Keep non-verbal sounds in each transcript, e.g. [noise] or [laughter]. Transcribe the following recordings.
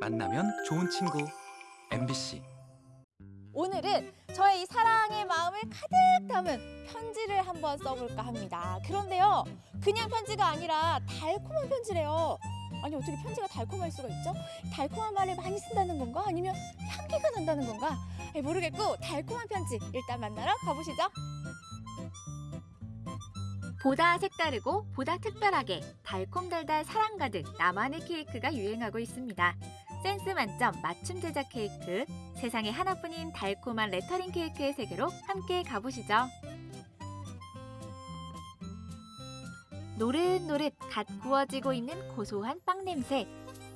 만나면 좋은 친구 MBC 오늘은 저의 이 사랑의 마음을 가득 담은 편지를 한번 써볼까 합니다. 그런데요, 그냥 편지가 아니라 달콤한 편지래요. 아니 어떻게 편지가 달콤할 수가 있죠? 달콤한 말을 많이 쓴다는 건가? 아니면 향기가 난다는 건가? 아니, 모르겠고 달콤한 편지 일단 만나러 가보시죠. 보다 색다르고 보다 특별하게 달콤달달 사랑 가득 나만의 케이크가 유행하고 있습니다. 센스 만점 맞춤 제작 케이크 세상에 하나뿐인 달콤한 레터링 케이크의 세계로 함께 가보시죠. 노릇노릇 갓 구워지고 있는 고소한 빵 냄새.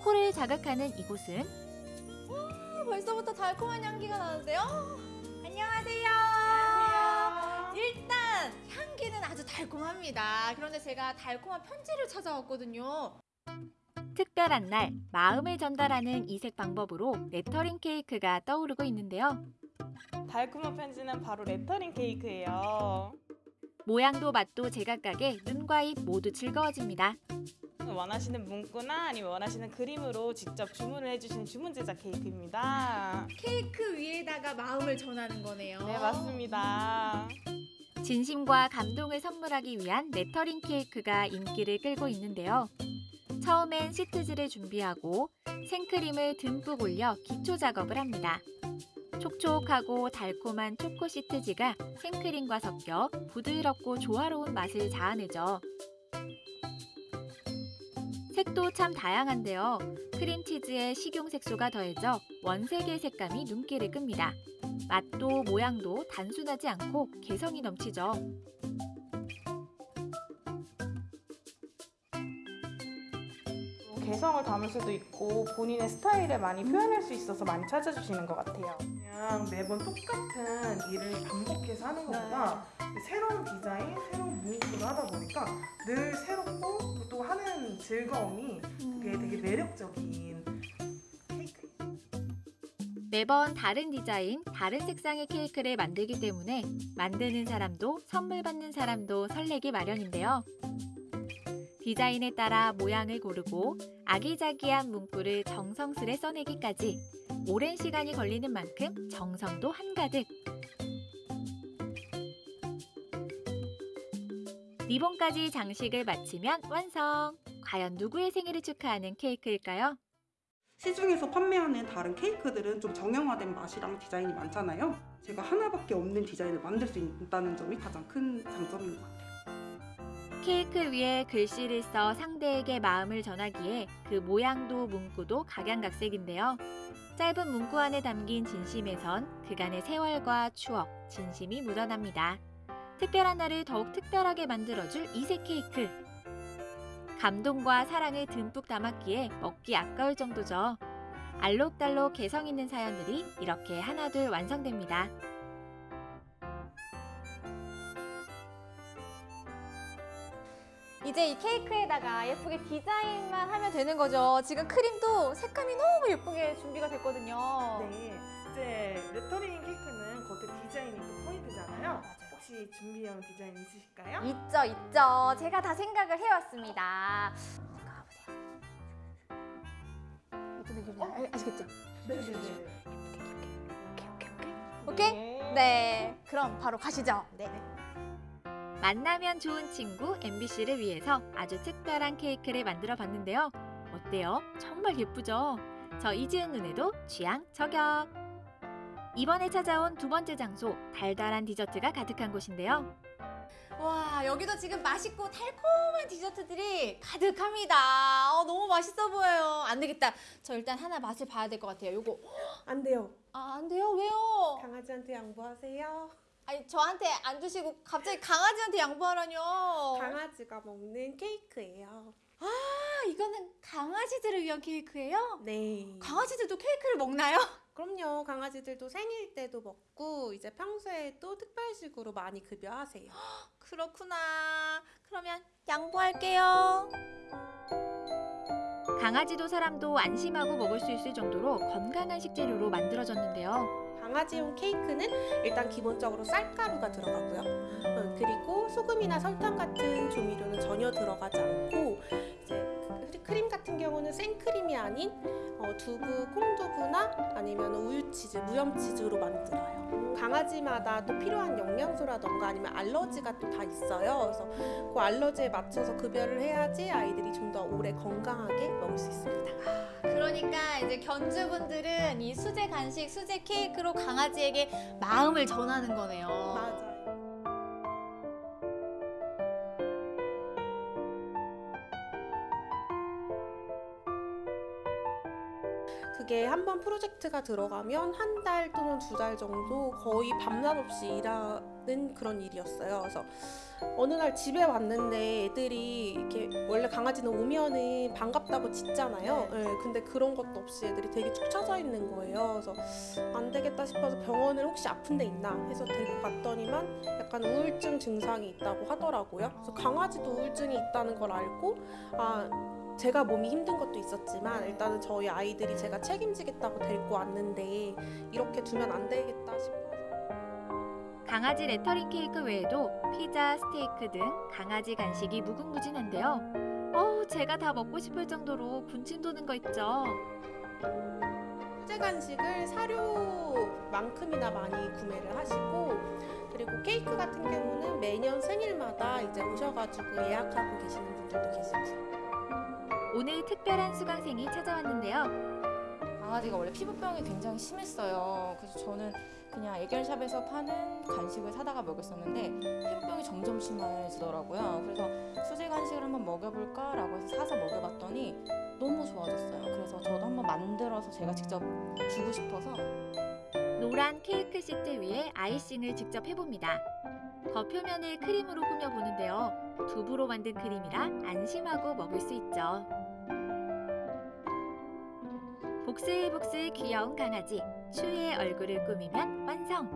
코를 자극하는 이곳은 벌써부터 달콤한 향기가 나는데요. 안녕하세요. 일단 향기는 아주 달콤합니다. 그런데 제가 달콤한 편지를 찾아왔거든요. 특별한 날 마음을 전달하는 이색 방법으로 레터링 케이크가 떠오르고 있는데요. 달콤한 편지는 바로 레터링 케이크예요. 모양도 맛도 제각각에 눈과 입 모두 즐거워집니다. 원하시는 문구나 아니면 원하시는 그림으로 직접 주문을 해주신 주문 제작 케이크입니다. 케이크 위에다가 마음을 전하는 거네요. 네, 맞습니다. 진심과 감동을 선물하기 위한 레터링 케이크가 인기를 끌고 있는데요. 처음엔 시트지를 준비하고 생크림을 듬뿍 올려 기초 작업을 합니다. 촉촉하고 달콤한 초코 시트지가 생크림과 섞여 부드럽고 조화로운 맛을 자아내죠. 색도 참 다양한데요. 크림치즈에 식용색소가 더해져 원색의 색감이 눈길을 끕니다. 맛도 모양도 단순하지 않고 개성이 넘치죠. 개성을 담을 수도 있고 본인의 스타일을 많이 표현할 수 있어서 많이 찾아주시는 것 같아요. 그냥 매번 똑같은 일을 반복해서 하는 것보다 새로운 디자인, 새로운 문구를 하다 보니까 늘 새롭고 또 하는 즐거움이 그게 되게 매력적인 케이크. 매번 다른 디자인, 다른 색상의 케이크를 만들기 때문에 만드는 사람도 선물 받는 사람도 설레기 마련인데요. 디자인에 따라 모양을 고르고 아기자기한 문구를 정성스레 써내기까지 오랜 시간이 걸리는 만큼 정성도 한가득. 리본까지 장식을 마치면 완성! 과연 누구의 생일을 축하하는 케이크일까요? 시중에서 판매하는 다른 케이크들은 좀 정형화된 맛이랑 디자인이 많잖아요. 제가 하나밖에 없는 디자인을 만들 수 있다는 점이 가장 큰 장점인 것 같아요. 케이크 위에 글씨를 써 상대에게 마음을 전하기에 그 모양도 문구도 각양각색인데요. 짧은 문구 안에 담긴 진심에선 그간의 세월과 추억, 진심이 묻어납니다. 특별한 날을 더욱 특별하게 만들어줄 이색 케이크. 감동과 사랑을 듬뿍 담았기에 먹기 아까울 정도죠. 알록달록 개성 있는 사연들이 이렇게 하나둘 완성됩니다. 이제 이 케이크에다가 예쁘게 디자인만 하면 되는 거죠. 지금 크림도 색감이 너무 예쁘게 준비가 됐거든요. 네, 이제 레터링 케이크는 겉에 디자인이 또 포인트잖아요. 혹시 준비해온 디자인 있으실까요? 있죠, 있죠. 제가 다 생각을 해왔습니다. 잠깐 가보세요. 예쁘게 그리나 아, 아시겠죠? 네네네. 오케이? 네. 네. 그럼 바로 가시죠. 네. 만나면 좋은 친구 MBC를 위해서 아주 특별한 케이크를 만들어 봤는데요. 어때요? 정말 예쁘죠? 저 이지은 눈에도 취향 저격! 이번에 찾아온 두 번째 장소, 달달한 디저트가 가득한 곳인데요. 와, 여기도 지금 맛있고 달콤한 디저트들이 가득합니다. 어, 너무 맛있어 보여요. 안 되겠다. 저 일단 하나 맛을 봐야 될 것 같아요. 요거. 안 돼요. 아, 안 돼요? 왜요? 강아지한테 양보하세요. 아니, 저한테 안 주시고 갑자기 강아지한테 양보하라뇨. 강아지가 먹는 케이크예요. 아, 이거는 강아지들을 위한 케이크예요? 네. 강아지들도 케이크를 먹나요? 그럼요. 강아지들도 생일 때도 먹고 이제 평소에도 특별식으로 많이 급여하세요. [gasps] 그렇구나. 그러면 양보할게요. 강아지도 사람도 안심하고 먹을 수 있을 정도로 건강한 식재료로 만들어졌는데요. 강아지용 케이크는 일단 기본적으로 쌀가루가 들어가고요. 어, 그리고 소금이나 설탕 같은 조미료는 전혀 들어가지 않고 크림 같은 경우는 생크림이 아닌 어, 두부, 콩두부나 아니면 우유치즈, 무염치즈로 만들어요. 강아지마다 또 필요한 영양소라던가 아니면 알러지가 또 다 있어요. 그래서 그 알러지에 맞춰서 급여를 해야지 아이들이 좀 더 오래 건강하게 먹을 수 있습니다. 그러니까 이제 견주분들은 이 수제 간식, 수제 케이크로 강아지에게 마음을 전하는 거네요. 맞아 요. 그게 한 번 프로젝트가 들어가면 한 달 또는 두 달 정도 거의 밤낮 없이 일하는 그런 일이었어요. 그래서 어느 날 집에 왔는데 애들이 이렇게 원래 강아지는 오면은 반갑다고 짖잖아요. 예, 근데 그런 것도 없이 애들이 되게 축 처져 있는 거예요. 그래서 안 되겠다 싶어서 병원을 혹시 아픈 데 있나 해서 데리고 갔더니만 약간 우울증 증상이 있다고 하더라고요. 그래서 강아지도 우울증이 있다는 걸 알고 아 제가 몸이 힘든 것도 있었지만 일단은 저희 아이들이 제가 책임지겠다고 데리고 왔는데 이렇게 두면 안 되겠다 싶어서 강아지 레터링 케이크 외에도 피자, 스테이크 등 강아지 간식이 무궁무진한데요. 어우, 제가 다 먹고 싶을 정도로 군침 도는 거 있죠. 수제 간식을 사료만큼이나 많이 구매를 하시고 그리고 케이크 같은 경우는 매년 생일마다 이제 오셔가지고 예약하고 계시는 분들도 계시고 오늘 특별한 수강생이 찾아왔는데요. 강아지가 원래 피부병이 굉장히 심했어요. 그래서 저는 그냥 애견샵에서 파는 간식을 사다가 먹였었는데 피부병이 점점 심해지더라고요. 그래서 수제 간식을 한번 먹여볼까 라고 해서 사서 먹여봤더니 너무 좋아졌어요. 그래서 저도 한번 만들어서 제가 직접 주고 싶어서 노란 케이크 시트 위에 아이싱을 직접 해봅니다. 겉표면을 크림으로 꾸며보는데요. 두부로 만든 크림이라 안심하고 먹을 수 있죠. 복슬복슬 귀여운 강아지, 추위의 얼굴을 꾸미면 완성!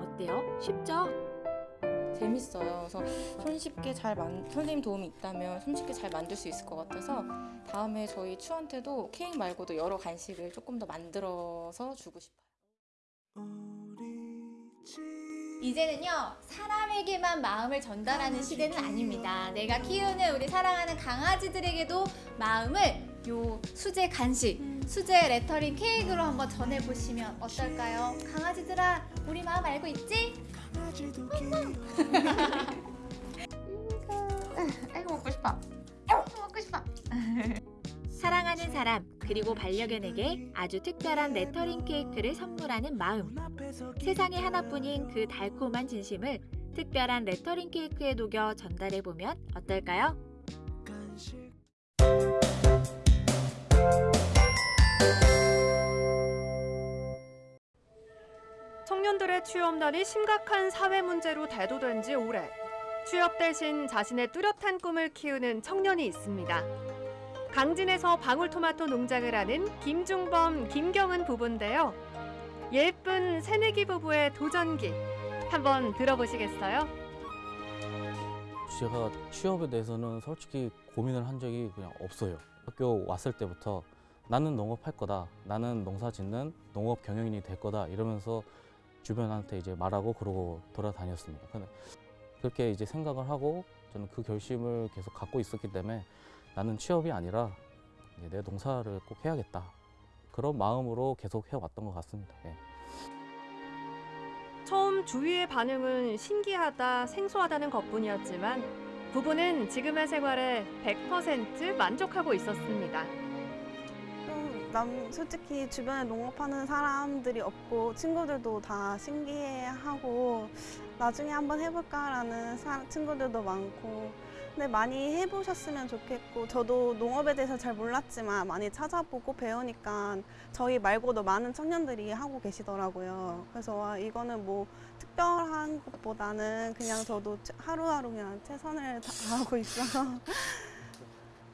어때요? 쉽죠? 재밌어요. 그래서 손쉽게 잘 만, 선생님 도움이 있다면 손쉽게 잘 만들 수 있을 것 같아서 다음에 저희 추한테도 케이크 말고도 여러 간식을 조금 더 만들어서 주고 싶어요. 이제는요 사람에게만 마음을 전달하는 시대는 아닙니다. 내가 키우는 우리 사랑하는 강아지들에게도 마음을 요 수제 간식, 수제 레터링 케이크로 한번 전해보시면 어떨까요? 강아지들아, 우리 마음 알고 있지? 아이고 [laughs] 먹고 싶어. 아이고 먹고 싶어. 사랑하는 사람 그리고 반려견에게 아주 특별한 레터링 케이크를 선물하는 마음. 세상에 하나뿐인 그 달콤한 진심을 특별한 레터링 케이크에 녹여 전달해 보면 어떨까요? 청년들의 취업난이 심각한 사회 문제로 대두된 지 오래. 취업 대신 자신의 뚜렷한 꿈을 키우는 청년이 있습니다. 강진에서 방울토마토 농장을 하는 김중범, 김경은 부부인데요. 예쁜 새내기 부부의 도전기 한번 들어보시겠어요? 제가 취업에 대해서는 솔직히 고민을 한 적이 그냥 없어요. 학교 왔을 때부터 나는 농업할 거다. 나는 농사 짓는 농업 경영인이 될 거다. 이러면서 주변한테 이제 말하고 그러고 돌아다녔습니다. 근데 그렇게 이제 생각을 하고 저는 그 결심을 계속 갖고 있었기 때문에 나는 취업이 아니라 내 농사를 꼭 해야겠다. 그런 마음으로 계속 해왔던 것 같습니다. 예. 처음 주위의 반응은 신기하다, 생소하다는 것뿐이었지만 부부는 지금의 생활에 100% 만족하고 있었습니다. 좀남 솔직히 주변에 농업하는 사람들이 없고 친구들도 다 신기해하고 나중에 한번 해볼까라는 사- 친구들도 많고 근데 많이 해보셨으면 좋겠고 저도 농업에 대해서 잘 몰랐지만 많이 찾아보고 배우니까 저희 말고도 많은 청년들이 하고 계시더라고요. 그래서 와, 이거는 뭐 특별한 것보다는 그냥 저도 하루하루 그냥 최선을 [laughs] 다하고 있어서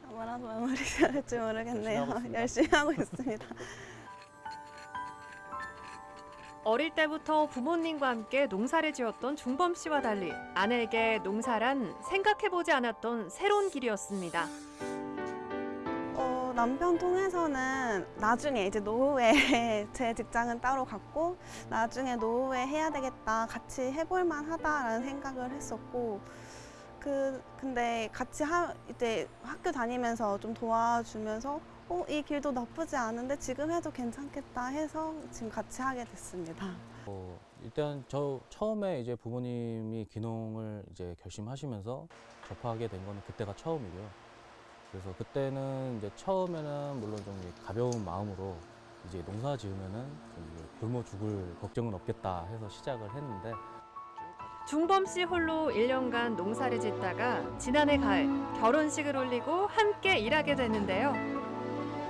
뭐라고 [laughs] 마무리해야 할지 모르겠네요. 열심히 하고 있습니다. [laughs] 어릴 때부터 부모님과 함께 농사를 지었던 중범 씨와 달리 아내에게 농사란 생각해보지 않았던 새로운 길이었습니다. 어, 남편 통해서는 나중에 이제 노후에 [laughs] 제 직장은 따로 갖고 나중에 노후에 해야 되겠다 같이 해볼 만하다라는 생각을 했었고 그 근데 같이 하 이제 학교 다니면서 좀 도와주면서 어, 이 길도 나쁘지 않은데 지금 해도 괜찮겠다 해서 지금 같이 하게 됐습니다. 어, 일단 저 처음에 이제 부모님이 귀농을 이제 결심하시면서 접하게 된 거는 그때가 처음이고요. 그래서 그때는 이제 처음에는 물론 좀 가벼운 마음으로 이제 농사 지으면은 좀 굶어 죽을 걱정은 없겠다 해서 시작을 했는데 중범 씨 홀로 1년간 농사를 짓다가 지난해 가을 결혼식을 올리고 함께 일하게 됐는데요.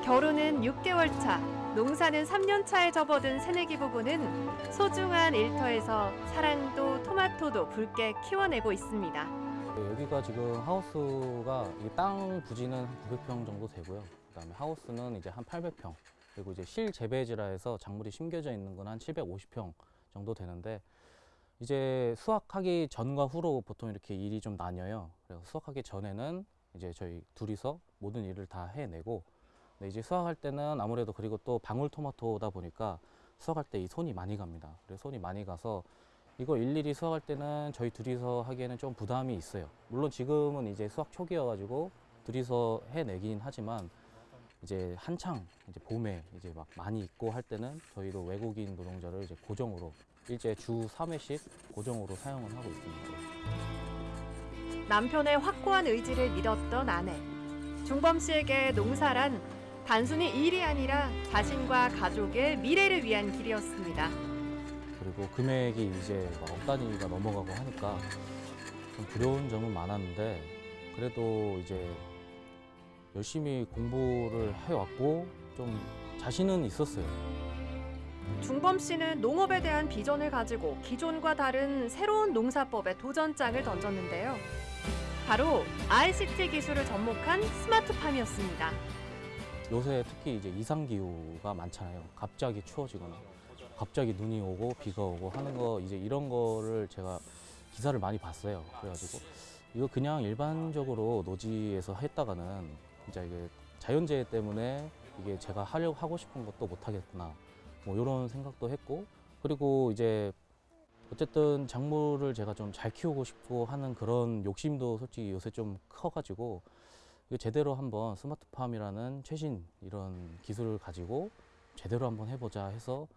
결혼은 6개월 차, 농사는 3년 차에 접어든 새내기 부부는 소중한 일터에서 사랑도 토마토도 붉게 키워내고 있습니다. 네, 여기가 지금 하우스가 이땅 부지는 한 900평 정도 되고요. 그다음에 하우스는 이제 한 800평. 그리고 이제 실재배지라 해서 작물이 심겨져 있는 건 한 750평 정도 되는데 이제 수확하기 전과 후로 보통 이렇게 일이 좀 나뉘어요. 그래서 수확하기 전에는 이제 저희 둘이서 모든 일을 다 해내고 근데 이제 수확할 때는 아무래도 그리고 또 방울토마토다 보니까 수확할 때 이 손이 많이 갑니다. 그래서 손이 많이 가서 이거 일일이 수확할 때는 저희 둘이서 하기에는 좀 부담이 있어요. 물론 지금은 이제 수확 초기여가지고 둘이서 해내긴 하지만 이제 한창 이제 봄에 이제 막 많이 있고 할 때는 저희도 외국인 노동자를 이제 고정으로 일제 주 3회씩 고정으로 사용을 하고 있습니다. 남편의 확고한 의지를 믿었던 아내. 중범 씨에게 농사란 단순히 일이 아니라 자신과 가족의 미래를 위한 길이었습니다. 그리고 금액이 이제 막억 단위가 넘어가고 하니까 좀 두려운 점은 많았는데 그래도 이제 열심히 공부를 해왔고 좀 자신은 있었어요. 중범 씨는 농업에 대한 비전을 가지고 기존과 다른 새로운 농사법에 도전장을 던졌는데요. 바로 ICT 기술을 접목한 스마트팜이었습니다. 요새 특히 이제 이상 기후가 많잖아요. 갑자기 추워지거나 갑자기 눈이 오고 비가 오고 하는 거 이제 이런 거를 제가 기사를 많이 봤어요. 그래가지고 이거 그냥 일반적으로 노지에서 했다가는 진짜 이게 자연재해 때문에 이게 제가 하려고 하고 싶은 것도 못 하겠구나. 뭐 이런 생각도 했고 그리고 이제 어쨌든 작물을 제가 좀 잘 키우고 싶고 하는 그런 욕심도 솔직히 요새 좀 커가지고 제대로 한번 스마트팜이라는 최신 이런 기술을 가지고 제대로 한번 해보자 해서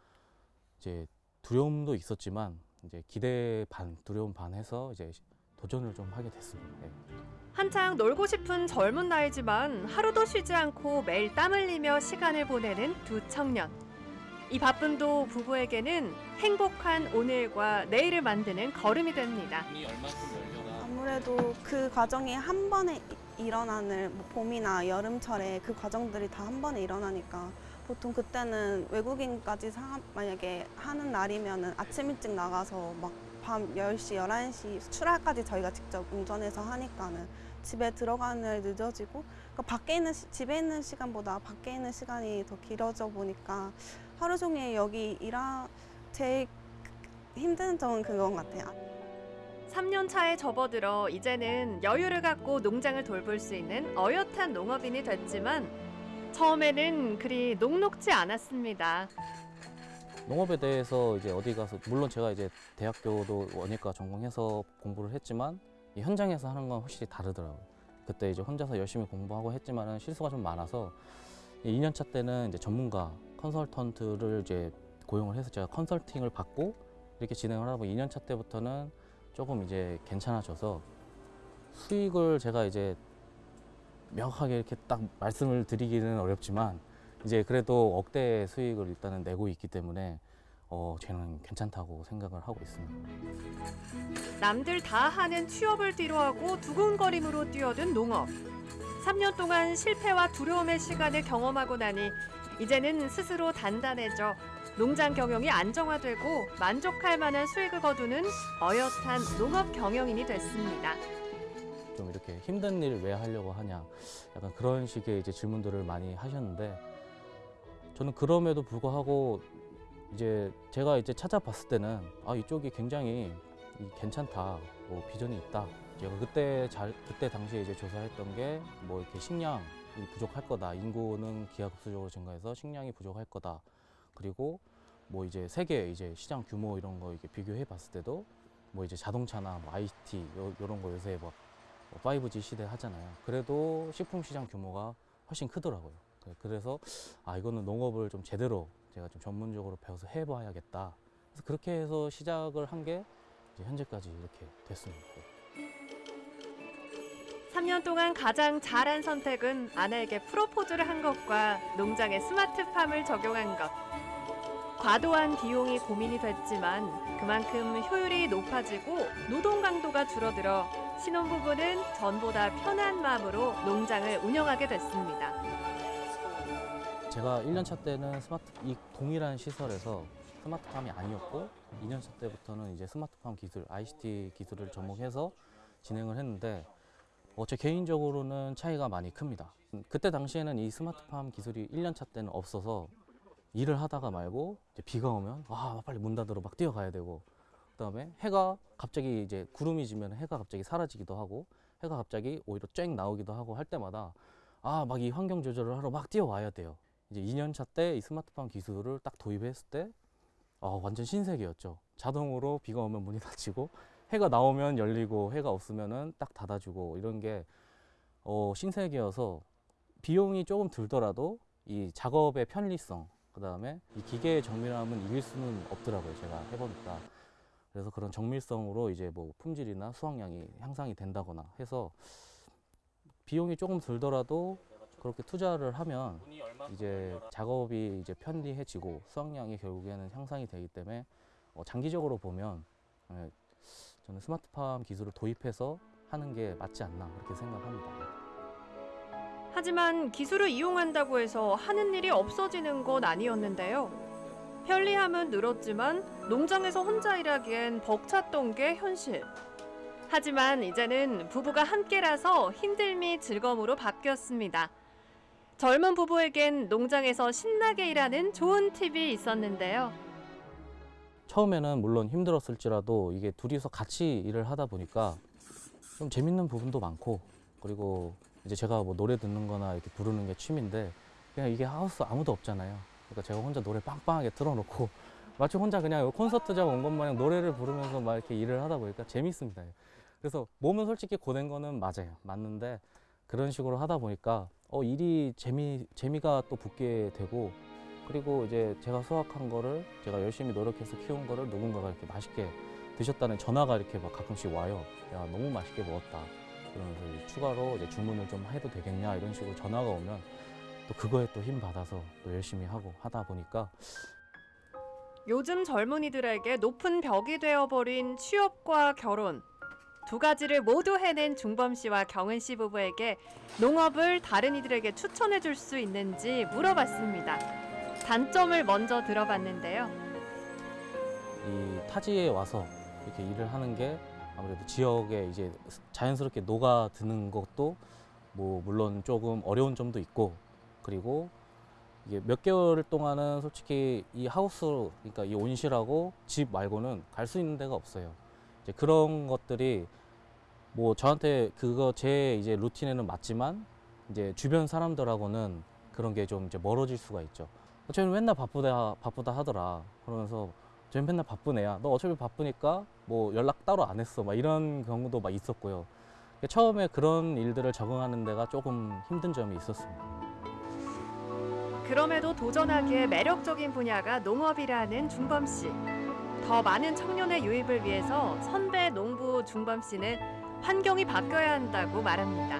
이제 두려움도 있었지만 이제 기대 반 두려움 반 해서 이제 도전을 좀 하게 됐습니다. 네. 한창 놀고 싶은 젊은 나이지만 하루도 쉬지 않고 매일 땀 흘리며 시간을 보내는 두 청년. 이 바쁨도 부부에게는 행복한 오늘과 내일을 만드는 걸음이 됩니다. 아무래도 그 과정이 한 번에 이- 일어나는 뭐 봄이나 여름철에 그 과정들이 다 한 번에 일어나니까 보통 그때는 외국인까지 사, 만약에 하는 날이면은 아침 일찍 나가서 막 밤 10시, 11시 출하까지 저희가 직접 운전해서 하니까는 집에 들어가는 날 늦어지고 그러니까 밖에 있는 시- 집에 있는 시간보다 밖에 있는 시간이 더 길어져 보니까 하루 종일 여기 일하 제일 힘든 점은 그건 같아요. 3년 차에 접어들어 이제는 여유를 갖고 농장을 돌볼 수 있는 어엿한 농업인이 됐지만 처음에는 그리 녹록지 않았습니다. 농업에 대해서 이제 어디 가서 물론 제가 이제 대학교도 원예과 전공해서 공부를 했지만 이 현장에서 하는 건 확실히 다르더라고요. 그때 이제 혼자서 열심히 공부하고 했지만은 실수가 좀 많아서 2년 차 때는 이제 전문가 컨설턴트를 이제 고용을 해서 제가 컨설팅을 받고 이렇게 진행을 하다 보니 2년 차 때부터는 조금 이제 괜찮아져서 수익을 제가 이제 명확하게 이렇게 딱 말씀을 드리기는 어렵지만 이제 그래도 억대 수익을 일단은 내고 있기 때문에 어 저는 괜찮다고 생각을 하고 있습니다. 남들 다 하는 취업을 뒤로하고 두근거림으로 뛰어든 농업. 3년 동안 실패와 두려움의 시간을 경험하고 나니 이제는 스스로 단단해져 농장 경영이 안정화되고 만족할 만한 수익을 거두는 어엿한 농업 경영인이 됐습니다. 좀 이렇게 힘든 일을 왜 하려고 하냐 약간 그런 식의 이제 질문들을 많이 하셨는데 저는 그럼에도 불구하고 이제 제가 이제 찾아봤을 때는 아 이쪽이 굉장히 이 괜찮다 뭐 비전이 있다. 제가 그때 잘 그때 당시에 이제 조사했던 게 뭐 이렇게 식량이 부족할 거다. 인구는 기하급수적으로 증가해서 식량이 부족할 거다 그리고 뭐 이제 세계 이제 시장 규모 이런 거 이렇게 비교해 봤을 때도 뭐 이제 자동차나 뭐 IT 요, 요런 거 요새 뭐 5G 시대 하잖아요. 그래도 식품 시장 규모가 훨씬 크더라고요. 그- 그래서 아 이거는 농업을 좀 제대로 제가 좀 전문적으로 배워서 해봐야겠다. 그래서 그렇게 해서 시작을 한 게 현재까지 이렇게 됐습니다. 3년 동안 가장 잘한 선택은 아내에게 프로포즈를 한 것과 농장에 스마트팜을 적용한 것. 과도한 비용이 고민이 됐지만 그만큼 효율이 높아지고 노동 강도가 줄어들어 신혼부부는 전보다 편한 마음으로 농장을 운영하게 됐습니다. 제가 1년차 때는 스마트 이 동일한 시설에서 스마트팜이 아니었고 2년차 때부터는 이제 스마트팜 기술, ICT 기술을 접목해서 진행을 했는데 어, 제 개인적으로는 차이가 많이 큽니다. 음, 그때 당시에는 이 스마트팜 기술이 1년차 때는 없어서 일을 하다가 말고 비가 오면 와 빨리 문 닫으러 막 뛰어가야 되고 그다음에 해가 갑자기 이제 구름이 지면 해가 갑자기 사라지기도 하고 해가 갑자기 오히려 쨍 나오기도 하고 할 때마다 아 막 이 환경 조절을 하러 막 뛰어와야 돼요. 이제 2년차 때 이 스마트팜 기술을 딱 도입했을 때 아, 완전 신세계였죠. 자동으로 비가 오면 문이 [laughs] 닫히고 해가 나오면 열리고 해가 없으면은 딱 닫아주고 이런 게 어, 신세계여서 비용이 조금 들더라도 이 작업의 편리성 그 다음에 이 기계의 정밀함은 이길 수는 없더라고요. 제가 해보니까 그래서 그런 정밀성으로 이제 뭐 품질이나 수확량이 향상이 된다거나 해서 비용이 조금 들더라도 그렇게 투자를 하면 이제 작업이 이제 편리해지고 수확량이 결국에는 향상이 되기 때문에 어, 장기적으로 보면 예, 저는 스마트팜 기술을 도입해서 하는 게 맞지 않나 그렇게 생각합니다. 하지만 기술을 이용한다고 해서 하는 일이 없어지는 건 아니었는데요. 편리함은 늘었지만 농장에서 혼자 일하기엔 벅찼던 게 현실. 하지만 이제는 부부가 함께라서 힘듦이 즐거움으로 바뀌었습니다. 젊은 부부에겐 농장에서 신나게 일하는 좋은 팁이 있었는데요. 처음에는 물론 힘들었을지라도 이게 둘이서 같이 일을 하다 보니까 좀 재밌는 부분도 많고 그리고 이제 제가 뭐 노래 듣는 거나 이렇게 부르는 게 취미인데 그냥 이게 하우스 아무도 없잖아요. 그러니까 제가 혼자 노래 빵빵하게 틀어놓고 [laughs] 마치 혼자 그냥 콘서트장 온 것 마냥 노래를 부르면서 막 이렇게 일을 하다 보니까 재밌습니다. 그래서 몸은 솔직히 고된 거는 맞아요. 맞는데 그런 식으로 하다 보니까 어 일이 재미 재미가 또 붙게 되고 그리고 이제 제가 수확한 거를 제가 열심히 노력해서 키운 거를 누군가가 이렇게 맛있게 드셨다는 전화가 이렇게 막 가끔씩 와요. 야 너무 맛있게 먹었다. 그러면서 이제 추가로 이제 주문을 좀 해도 되겠냐 이런 식으로 전화가 오면 또 그거에 또 힘 받아서 또 열심히 하고 하다 보니까 요즘 젊은이들에게 높은 벽이 되어버린 취업과 결혼. 두 가지를 모두 해낸 중범 씨와 경은 씨 부부에게 농업을 다른 이들에게 추천해 줄 수 있는지 물어봤습니다. 단점을 먼저 들어봤는데요. 이 타지에 와서 이렇게 일을 하는 게 아무래도 지역에 이제 자연스럽게 녹아드는 것도 뭐 물론 조금 어려운 점도 있고 그리고 이게 몇 개월 동안은 솔직히 이 하우스 그러니까 이 온실하고 집 말고는 갈 수 있는 데가 없어요. 이제 그런 것들이 뭐 저한테 그거 제 이제 루틴에는 맞지만 이제 주변 사람들하고는 그런 게 좀 이제 멀어질 수가 있죠. 쟤는 맨날 바쁘다 바쁘다 하더라. 그러면서 쟤는 맨날 바쁜 애야. 너 어차피 바쁘니까 뭐 연락 따로 안 했어. 막 이런 경우도 막 있었고요. 처음에 그런 일들을 적응하는 데가 조금 힘든 점이 있었습니다. 그럼에도 도전하기에 매력적인 분야가 농업이라는 중범 씨. 더 많은 청년의 유입을 위해서 선배 농부 중범 씨는 환경이 바뀌어야 한다고 말합니다.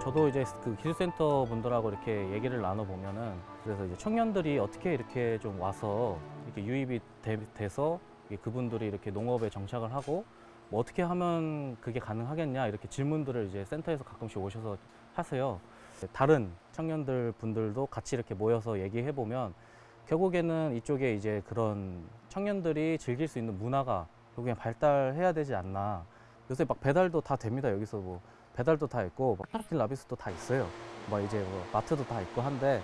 저도 이제 그 기술센터 분들하고 이렇게 얘기를 나눠보면은 그래서 이제 청년들이 어떻게 이렇게 좀 와서 이렇게 유입이 돼, 서 그분들이 이렇게 농업에 정착을 하고 뭐 어떻게 하면 그게 가능하겠냐 이렇게 질문들을 이제 센터에서 가끔씩 오셔서 하세요. 다른 청년들 분들도 같이 이렇게 모여서 얘기해 보면 결국에는 이쪽에 이제 그런 청년들이 즐길 수 있는 문화가 결국엔 발달해야 되지 않나. 요새 막 배달도 다 됩니다. 여기서 뭐 배달도 다 있고 파라킬 라비스도 다 있어요. 뭐 이제 뭐 마트도 다 있고 한데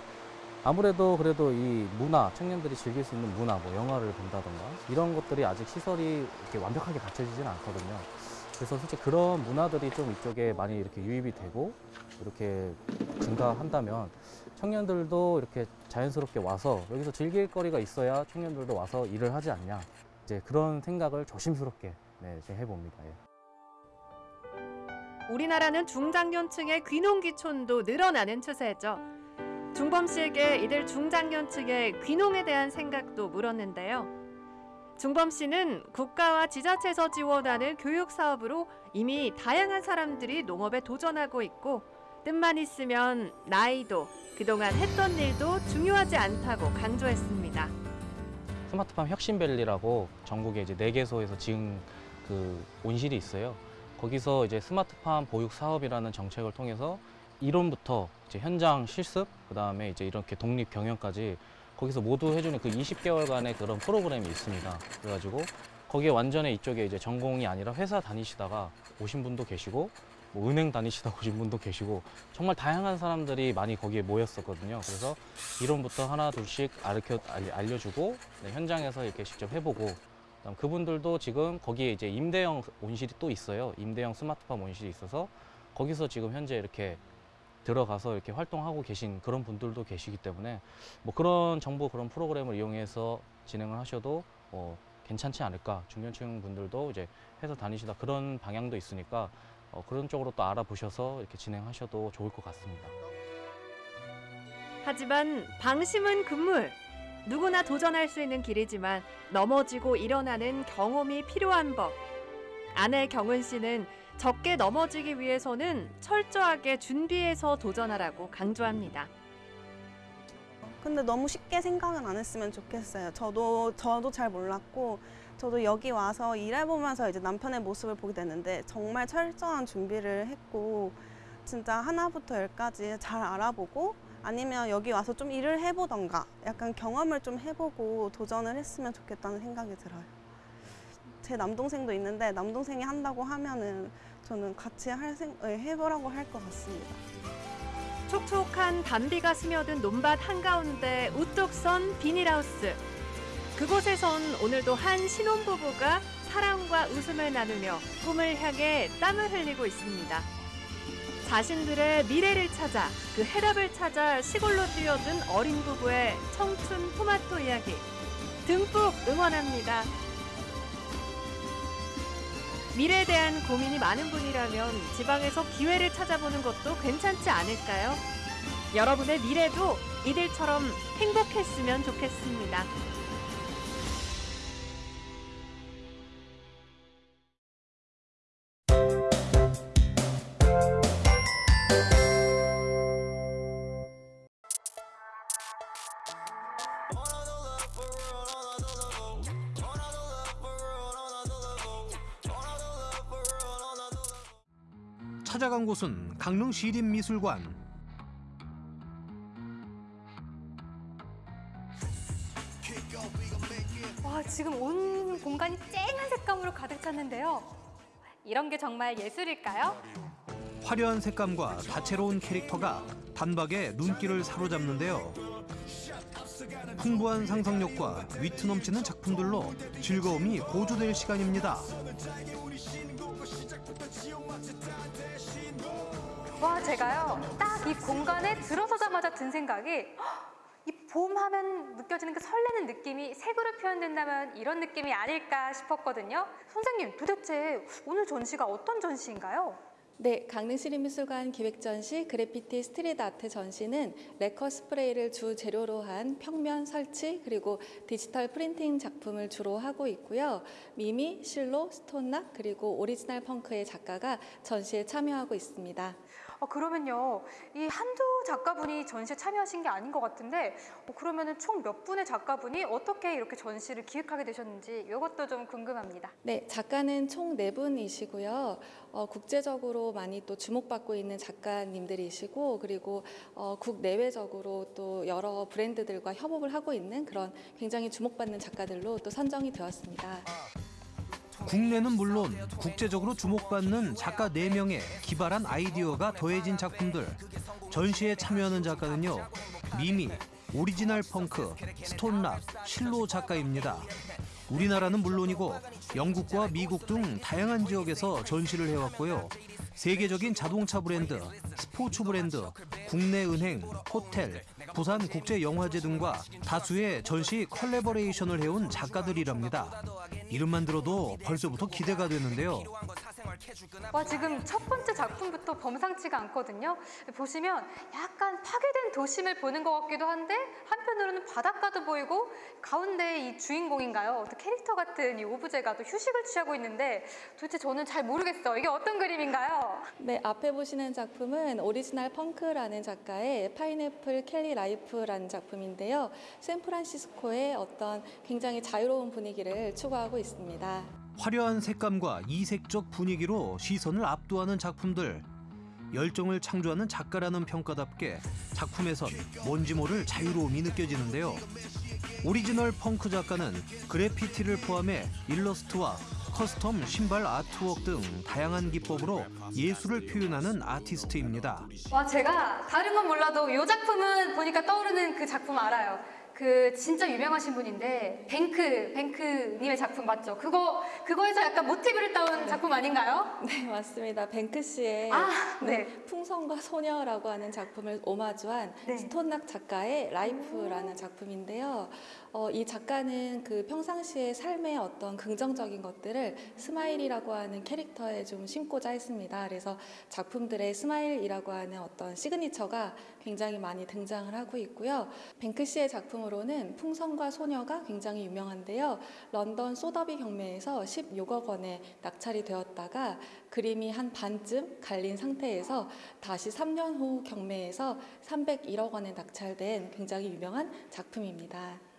아무래도 그래도 이 문화 청년들이 즐길 수 있는 문화 뭐 영화를 본다던가 이런 것들이 아직 시설이 이렇게 완벽하게 갖춰지지는 않거든요. 그래서 솔직히 그런 문화들이 좀 이쪽에 많이 이렇게 유입이 되고 이렇게 증가한다면 청년들도 이렇게 자연스럽게 와서 여기서 즐길 거리가 있어야 청년들도 와서 일을 하지 않냐 이제 그런 생각을 조심스럽게 네, 해봅니다. 예. 우리나라는 중장년층의 귀농귀촌도 늘어나는 추세죠. 중범 씨에게 이들 중장년 측의 귀농에 대한 생각도 물었는데요. 중범 씨는 국가와 지자체에서 지원하는 교육 사업으로 이미 다양한 사람들이 농업에 도전하고 있고 뜻만 있으면 나이도 그동안 했던 일도 중요하지 않다고 강조했습니다. 스마트팜 혁신밸리라고 전국에 이제 네 개소에서 지은 그 온실이 있어요. 거기서 이제 스마트팜 보육 사업이라는 정책을 통해서 이론부터 이제 현장 실습, 그 다음에 이제 이렇게 독립 경영까지 거기서 모두 해주는 그 20개월간의 그런 프로그램이 있습니다. 그래가지고 거기에 완전히 이쪽에 이제 전공이 아니라 회사 다니시다가 오신 분도 계시고 뭐 은행 다니시다 오신 분도 계시고 정말 다양한 사람들이 많이 거기에 모였었거든요. 그래서 이론부터 하나 둘씩 알려 알려주고 네, 현장에서 이렇게 직접 해보고 그분들도 지금 거기에 이제 임대형 온실이 또 있어요. 임대형 스마트팜 온실이 있어서 거기서 지금 현재 이렇게 들어가서 이렇게 활동하고 계신 그런 분들도 계시기 때문에 뭐 그런 정보 그런 프로그램을 이용해서 진행을 하셔도 어, 괜찮지 않을까 중년층 분들도 이제 회사 다니시다 그런 방향도 있으니까 어, 그런 쪽으로 또 알아보셔서 이렇게 진행하셔도 좋을 것 같습니다. 하지만 방심은 금물. 누구나 도전할 수 있는 길이지만 넘어지고 일어나는 경험이 필요한 법. 아내 경은 씨는 적게 넘어지기 위해서는 철저하게 준비해서 도전하라고 강조합니다. 근데 너무 쉽게 생각은 안 했으면 좋겠어요. 저도 저도 잘 몰랐고 저도 여기 와서 일해보면서 이제 남편의 모습을 보게 됐는데 정말 철저한 준비를 했고 진짜 하나부터 열까지 잘 알아보고 아니면 여기 와서 좀 일을 해보던가 약간 경험을 좀 해보고 도전을 했으면 좋겠다는 생각이 들어요. 제 남동생도 있는데 남동생이 한다고 하면은 저는 같이 할 생, 예, 해보라고 할 것 같습니다. 촉촉한 단비가 스며든 논밭 한가운데 우뚝 선 비닐하우스. 그곳에선 오늘도 한 신혼부부가 사랑과 웃음을 나누며 꿈을 향해 땀을 흘리고 있습니다. 자신들의 미래를 찾아 그 해답을 찾아 시골로 뛰어든 어린 부부의 청춘 토마토 이야기 듬뿍 응원합니다. 미래에 대한 고민이 많은 분이라면 지방에서 기회를 찾아보는 것도 괜찮지 않을까요? 여러분의 미래도 이들처럼 행복했으면 좋겠습니다. 찾아간 곳은 강릉 시립미술관. 와, 지금 온 공간이 쨍한 색감으로 가득 찼는데요. 이런 게 정말 예술일까요? 화려한 색감과 다채로운 캐릭터가 단박에 눈길을 사로잡는데요. 풍부한 상상력과 위트 넘치는 작품들로 즐거움이 고조될 시간입니다. 와, 제가요, 딱 이 공간에 들어서자마자 든 생각이 이 봄 하면 느껴지는 그 설레는 느낌이 색으로 표현된다면 이런 느낌이 아닐까 싶었거든요. 선생님, 도대체 오늘 전시가 어떤 전시인가요? 네, 강릉시립미술관 기획전시 그래피티 street art 전시는 래커 스프레이를 주 재료로 한 평면 설치 그리고 디지털 프린팅 작품을 주로 하고 있고요. 미미, 실로, 스톤락 그리고 오리지널 펑크의 작가가 전시에 참여하고 있습니다. 어, 그러면요, 이 한두 작가분이 전시에 참여하신 게 아닌 것 같은데, 어, 그러면은 총몇 분의 작가분이 어떻게 이렇게 전시를 기획하게 되셨는지 이것도 좀 궁금합니다. 네, 작가는 총 네 분이시고요. 어, 국제적으로 많이 또 주목받고 있는 작가님들이시고, 그리고 어, 국내외적으로 또 여러 브랜드들과 협업을 하고 있는 그런 굉장히 주목받는 작가들로 또 선정이 되었습니다. 국내는 물론 국제적으로 주목받는 작가 4명의 기발한 아이디어가 더해진 작품들. 전시에 참여하는 작가는요. 미미, 오리지널 펑크, 스톤락, 실로 작가입니다. 우리나라는 물론이고 영국과 미국 등 다양한 지역에서 전시를 해왔고요. 세계적인 자동차 브랜드, 스포츠 브랜드, 국내 은행, 호텔, 부산 국제 영화제 등과 다수의 전시 컬래버레이션을 해온 작가들이랍니다. 이름만 들어도 벌써부터 기대가 되는데요. 와 지금 첫 번째 작품부터 범상치가 않거든요. 보시면 약간 파괴된 도심을 보는 것 같기도 한데 한편으로는 바닷가도 보이고 가운데 이 주인공인가요? 어떤 캐릭터 같은 이 오브제가 또 휴식을 취하고 있는데 도대체 저는 잘 모르겠어요. 이게 어떤 그림인가요? 네, 앞에 보시는 작품은 오리지널 펑크라는 작가의 Pineapple Cali Life라는 작품인데요. 샌프란시스코의 어떤 굉장히 자유로운 분위기를 추구하고 있습니다. 화려한 색감과 이색적 분위기로 시선을 압도하는 작품들. 열정을 창조하는 작가라는 평가답게 작품에선 뭔지 모를 자유로움이 느껴지는데요. 오리지널 펑크 작가는 그래피티를 포함해 일러스트와 custom 신발 artwork 등 다양한 기법으로 예술을 표현하는 아티스트입니다. 와 제가 다른 건 몰라도 이 작품은 보니까 떠오르는 그 작품 알아요. 그 진짜 유명하신 분인데 뱅크 뱅크님의 작품 맞죠? 그거 그거에서 약간 모티브를 따온 작품 아닌가요? 네, 맞습니다. 뱅크시의 아, 네, 네. 풍선과 소녀라고 하는 작품을 오마주한 네. 스톤락 작가의 Life라는 작품인데요. 어, 이 작가는 그 평상시의 삶의 어떤 긍정적인 것들을 smile이라고 하는 캐릭터에 좀 심고자 했습니다. 그래서 작품들의 smile이라고 하는 어떤 시그니처가 굉장히 많이 등장을 하고 있고요. 뱅크시의 작품으로는 풍선과 소녀가 굉장히 유명한데요. 런던 소더비 경매에서 16억 원에 낙찰이 되었다가 그림이 한 반쯤 갈린 상태에서 다시 3년 후 경매에서 301억 원에 낙찰된 굉장히 유명한 작품입니다.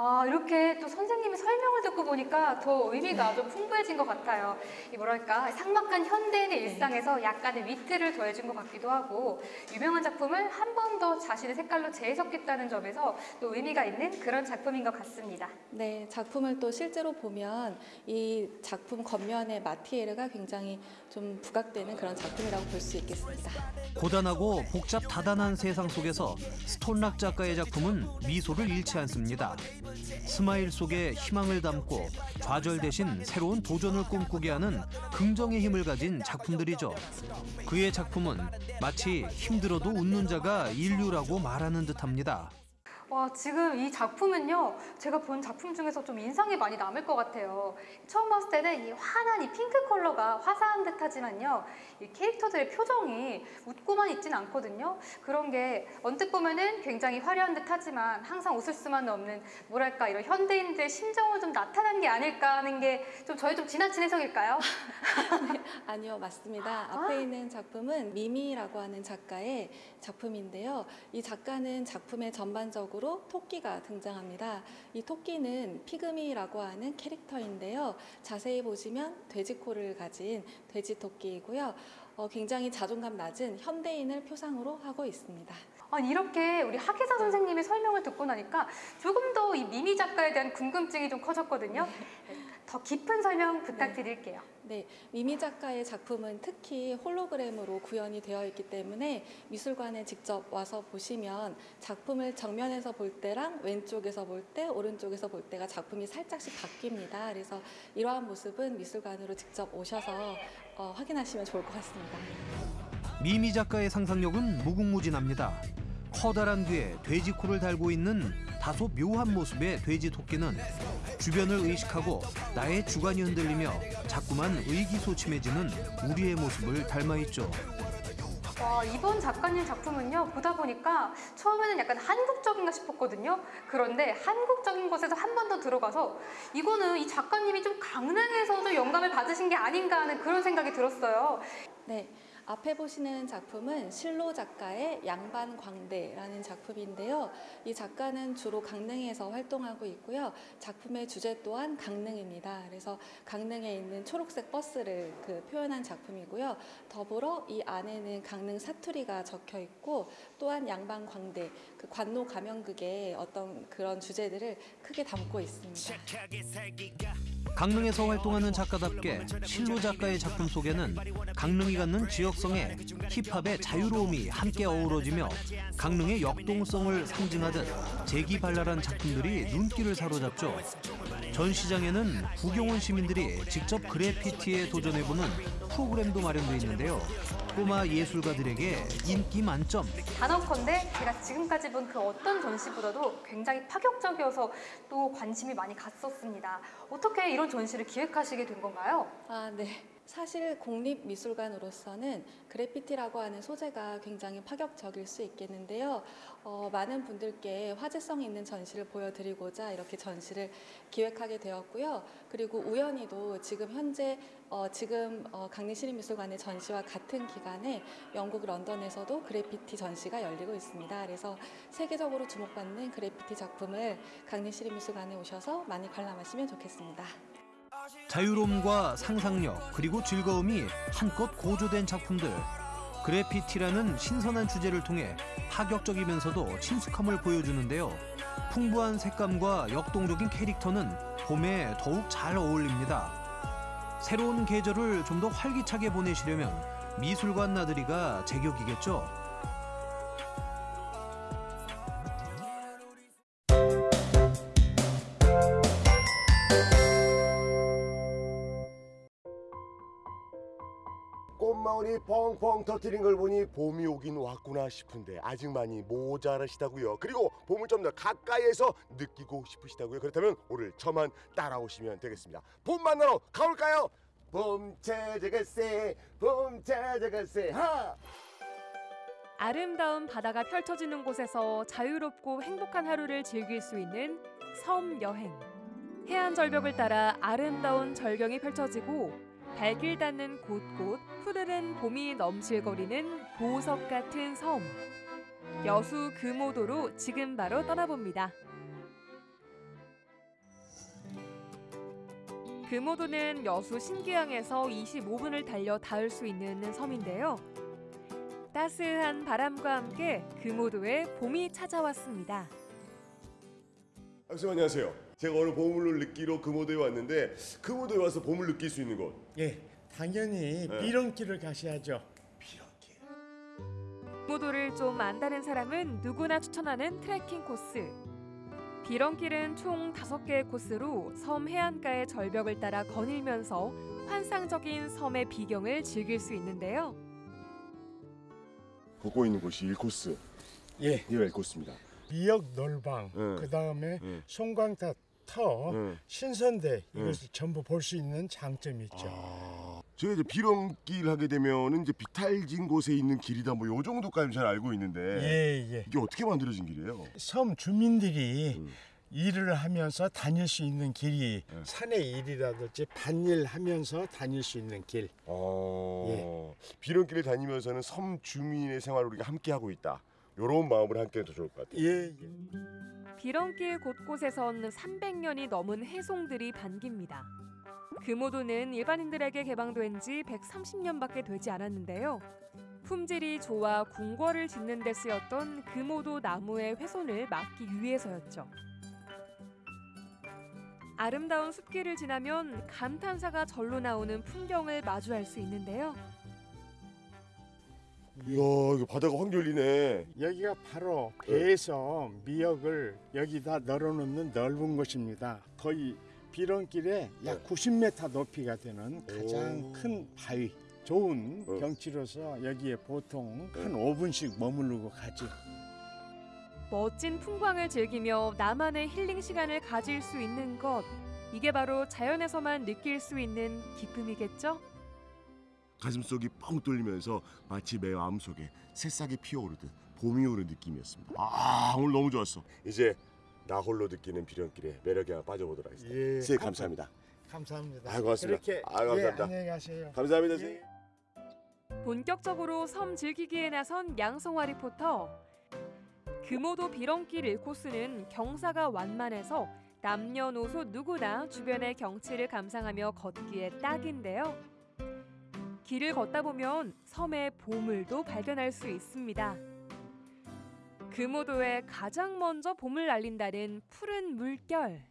아 이렇게 또 선생님의 설명을 듣고 보니까 더 의미가 좀 풍부해진 것 같아요. 이 뭐랄까 삭막한 현대인의 일상에서 약간의 위트를 더해준 것 같기도 하고 유명한 작품을 한 번 더 자신의 색깔로 재해석했다는 점에서 또 의미가 있는 그런 작품인 것 같습니다. 네, 작품을 또 실제로 보면 이 작품 겉면의 마티에르가 굉장히 좀 부각되는 그런 작품이라고 볼 수 있겠습니다. 고단하고 복잡 다단한 세상 속에서 스톤락 작가의 작품은 미소를 잃지 않습니다. 스마일 속에 희망을 담고 좌절 대신 새로운 도전을 꿈꾸게 하는 긍정의 힘을 가진 작품들이죠. 그의 작품은 마치 힘들어도 웃는 자가 일류라고 말하는 듯합니다. 와 지금 이 작품은요 제가 본 작품 중에서 좀 인상이 많이 남을 것 같아요 처음 봤을 때는 이 환한 이 핑크 컬러가 화사한 듯 하지만요 이 캐릭터들의 표정이 웃고만 있진 않거든요 그런 게 언뜻 보면은 굉장히 화려한 듯 하지만 항상 웃을 수만은 없는 뭐랄까 이런 현대인들의 심정을 좀 나타난 게 아닐까 하는 게 좀 저희 좀 지나친 해석일까요? [laughs] 아니요, 맞습니다. 앞에 있는 작품은 미미라고 하는 작가의 작품인데요. 이 작가는 작품의 전반적으로 토끼가 등장합니다. 이 토끼는 피그미라고 하는 캐릭터인데요. 자세히 보시면 돼지코를 가진 돼지 토끼이고요. 어, 굉장히 자존감 낮은 현대인을 표상으로 하고 있습니다. 아니 이렇게 우리 하기사 선생님의 설명을 듣고 나니까 조금 더 이 미미 작가에 대한 궁금증이 좀 커졌거든요. 더 깊은 설명 부탁드릴게요. 네, 미미 작가의 작품은 특히 홀로그램으로 구현이 되어 있기 때문에 미술관에 직접 와서 보시면 작품을 정면에서 볼 때랑 왼쪽에서 볼 때, 오른쪽에서 볼 때가 작품이 살짝씩 바뀝니다. 그래서 이러한 모습은 미술관으로 직접 오셔서 어, 확인하시면 좋을 것 같습니다. 미미 작가의 상상력은 무궁무진합니다. 커다란 귀에 돼지 코를 달고 있는 다소 묘한 모습의 돼지 토끼는 주변을 의식하고 나의 주관이 흔들리며 자꾸만 의기소침해지는 우리의 모습을 닮아 있죠. 와, 이번 작가님 작품은요, 보다 보니까 처음에는 약간 한국적인가 싶었거든요. 그런데 한국적인 것에서 한 번 더 들어가서 이거는 이 작가님이 좀 강릉에서도 영감을 받으신 게 아닌가 하는 그런 생각이 들었어요. 네. 앞에 보시는 작품은 실로 작가의 양반광대라는 작품인데요. 이 작가는 주로 강릉에서 활동하고 있고요. 작품의 주제 또한 강릉입니다. 그래서 강릉에 있는 초록색 버스를 그 표현한 작품이고요. 더불어 이 안에는 강릉 사투리가 적혀 있고 또한 양반광대, 그 관노 가명극의 어떤 그런 주제들을 크게 담고 있습니다. 강릉에서 활동하는 작가답게 실로 작가의 작품 속에는 강릉이 갖는 지역성에 힙합의 자유로움이 함께 어우러지며 강릉의 역동성을 상징하듯 재기발랄한 작품들이 눈길을 사로잡죠. 전 시장에는 구경온 시민들이 직접 그래피티에 도전해보는 프로그램도 마련돼 있는데요. 꼬마 예술가들에게 인기 만점. 단언컨대 제가 지금까지 본 그 어떤 전시보다도 굉장히 파격적이어서 또 관심이 많이 갔었습니다. 어떻게 이런 전시를 기획하시게 된 건가요? 아, 네. 사실 공립미술관으로서는 그래피티라고 하는 소재가 굉장히 파격적일 수 있겠는데요. 어, 많은 분들께 화제성 있는 전시를 보여드리고자 이렇게 전시를 기획하게 되었고요. 그리고 우연히도 지금 현재 어, 지금 어, 강림시립미술관의 전시와 같은 기간에 영국 런던에서도 그래피티 전시가 열리고 있습니다. 그래서 세계적으로 주목받는 그래피티 작품을 강림시립미술관에 오셔서 많이 관람하시면 좋겠습니다. 자유로움과 상상력 그리고 즐거움이 한껏 고조된 작품들. 그래피티라는 신선한 주제를 통해 파격적이면서도 친숙함을 보여주는데요. 풍부한 색감과 역동적인 캐릭터는 봄에 더욱 잘 어울립니다. 새로운 계절을 좀 더 활기차게 보내시려면 미술관 나들이가 제격이겠죠 꽃마을이 펑펑 터뜨린 걸 보니 봄이 오긴 왔구나 싶은데 아직 많이 모자라시다고요. 그리고 봄을 좀 더 가까이에서 느끼고 싶으시다고요. 그렇다면 오늘 저만 따라오시면 되겠습니다. 봄 만나러 가볼까요? 봄 찾아갈세, 봄 찾아갈세, 하! 아름다운 바다가 펼쳐지는 곳에서 자유롭고 행복한 하루를 즐길 수 있는 섬 여행. 해안 절벽을 따라 아름다운 절경이 펼쳐지고 발길 닿는 곳곳 푸르른 봄이 넘실거리는 보석 같은 섬. 여수 금오도로 지금 바로 떠나봅니다. 금오도는 여수 신기항에서 25분을 달려 닿을 수 있는 섬인데요. 따스한 바람과 함께 금오도에 봄이 찾아왔습니다. 선생님 안녕하세요. 제가 오늘 봄을 느끼러 금오도에 왔는데 금오도에 와서 봄을 느낄 수 있는 곳. 예, 당연히 네. 비렁길을 가셔야죠. 금오도를 좀 안다는 사람은 누구나 추천하는 트레킹 코스. 비렁길은 총 다섯 개의 코스로 섬 해안가의 절벽을 따라 거닐면서 환상적인 섬의 비경을 즐길 수 있는데요. 보고 있는 곳이 1코스. 예. 이가 1코스입니다. 미역 놀방, 네. 그 다음에 네. 송광타 터, 네. 신선대 이것을 네. 전부 볼 수 있는 장점이 있죠. 제가 이제 비렁길 하게 되면은 이제 비탈진 곳에 있는 길이다 뭐 요 정도까지 잘 알고 있는데 예, 예. 이게 어떻게 만들어진 길이에요? 섬 주민들이 음. 일을 하면서 다닐 수 있는 길이 네. 산의 일이라든지 밭일 하면서 다닐 수 있는 길. 어, 비렁길을 다니면서는 섬 주민의 생활을 우리가 함께 하고 있다. 요런 마음으로 함께 해도 좋을 것 같아요. 예, 예. 비렁길 곳곳에선 300년이 넘은 해송들이 반깁니다. 금오도는 일반인들에게 개방된 지 130년밖에 되지 않았는데요. 품질이 좋아 궁궐을 짓는 데 쓰였던 금오도 나무의 훼손을 막기 위해서였죠. 아름다운 숲길을 지나면 감탄사가 절로 나오는 풍경을 마주할 수 있는데요. 이야, 이거 바다가 확 열리네. 여기가 바로 배에서 미역을 여기다 널어놓는 넓은 곳입니다. 거의 비렁길에 약 90m 높이가 되는 가장 오. 큰 바위. 좋은 어. 경치로서 여기에 보통 한 5분씩 머무르고 가죠. 멋진 풍광을 즐기며 나만의 힐링 시간을 가질 수 있는 것. 이게 바로 자연에서만 느낄 수 있는 기쁨이겠죠? 가슴속이 뻥 뚫리면서 마치 내 마음속에 새싹이 피어오르듯 봄이 오는 느낌이었습니다. 아, 오늘 너무 좋았어. 이제 나 홀로 느끼는 비령길에 매력에 한번 빠져보도록 하겠습니다. 예, 선생님 감사합니다. 감사합니다. 아유, 고맙습니다. 그렇게 아유, 감사합니다. 예, 안녕히 가세요. 감사합니다, 선생님. 본격적으로 섬 즐기기에 나선 양성화 리포터. 금오도 비렁길 1코스는 경사가 완만해서 남녀노소 누구나 주변의 경치를 감상하며 걷기에 딱인데요. 길을 걷다 보면 섬의 보물도 발견할 수 있습니다. 금오도에 가장 먼저 봄을 알린다는 푸른 물결.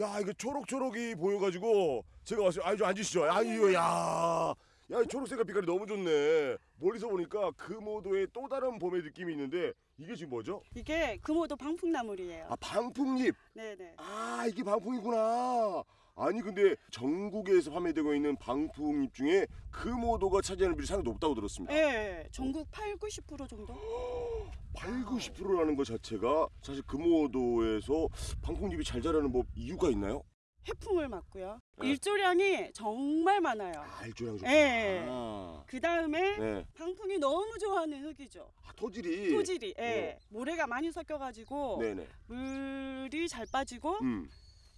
야, 이거 초록초록이 보여가지고 제가 왔어요. 좀 앉으시죠. 아유, 야. 야, 이 초록색깔 빛깔이 너무 좋네. 멀리서 보니까 금오도의 또 다른 봄의 느낌이 있는데 이게 지금 뭐죠? 이게 금오도 방풍나물이에요. 아, 방풍잎. 네네. 아, 이게 방풍이구나. 아니 근데 전국에서 판매되고 있는 방풍잎 중에 금오도가 차지하는 비율이 상당히 높다고 들었습니다. 예, 전국 8, 90% 정도? [gasps] 8, 90%라는 것 자체가 사실 금오도에서 방풍잎이 잘 자라는 뭐 이유가 있나요? 해풍을 맞고요. 네. 일조량이 정말 많아요. 알조량 좋다. 예. 아. 그 다음에 네. 방풍이 너무 좋아하는 흙이죠. 아, 토질이. 토질이. 예. 네. 모래가 많이 섞여가지고. 물이 잘 빠지고 음.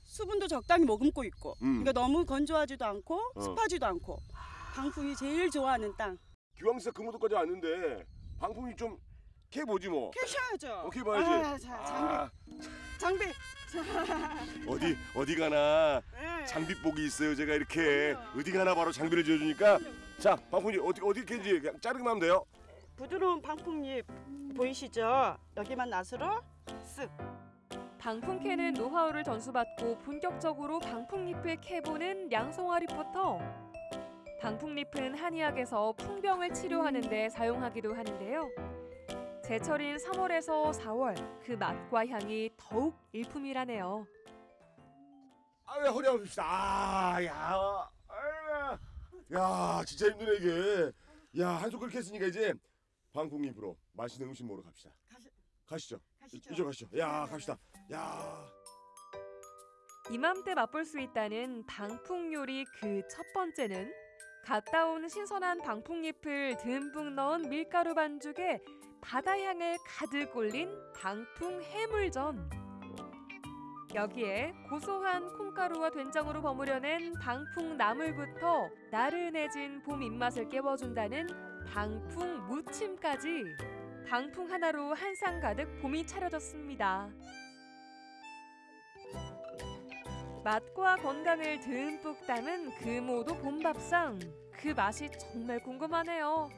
수분도 적당히 머금고 있고. 음. 그러니까 너무 건조하지도 않고 어. 습하지도 않고. 방풍이 제일 좋아하는 땅. 기왕사 금호도까지 왔는데 방풍이 좀 캐보지 뭐. 캐셔야죠. 어, 캐봐야지. 아, 자, 장비. 아, 장비. [laughs] 어디 어디 가나 네. 장비 복이 있어요. 제가 이렇게 어디 가나 바로 장비를 지어주니까 자 방풍이 어디 어디 캐지 그냥 자르기만 하면 돼요. 부드러운 방풍잎 보이시죠? 여기만 낫으로 쓱. 방풍 캐는 노하우를 전수받고 본격적으로 방풍잎을 캐보는 양송아 리포터. 방풍잎은 한의학에서 풍병을 치료하는 데 사용하기도 하는데요. 제철인 3월에서 4월 그 맛과 향이 더욱 일품이라네요. 아왜 허리 아프시다. 아, 야, 야, 진짜 힘드네 이게. 야, 한 손가락 했으니까 이제 방풍잎으로 맛있는 음식 먹으러 갑시다. 가시 죠. 가시죠. 이쪽 가시죠. 야, 갑시다. 야. 이맘때 맛볼 수 있다는 방풍 요리 그 첫 번째는 갔다 온 신선한 방풍잎을 듬뿍 넣은 밀가루 반죽에 바다 향을 가득 올린 방풍 해물전. 여기에 고소한 콩가루와 된장으로 버무려낸 방풍 나물부터 나른해진 봄 입맛을 깨워준다는 방풍 무침까지 방풍 하나로 한상 가득 봄이 차려졌습니다. 맛과 건강을 듬뿍 담은 금오도 봄밥상. 그 맛이 정말 궁금하네요.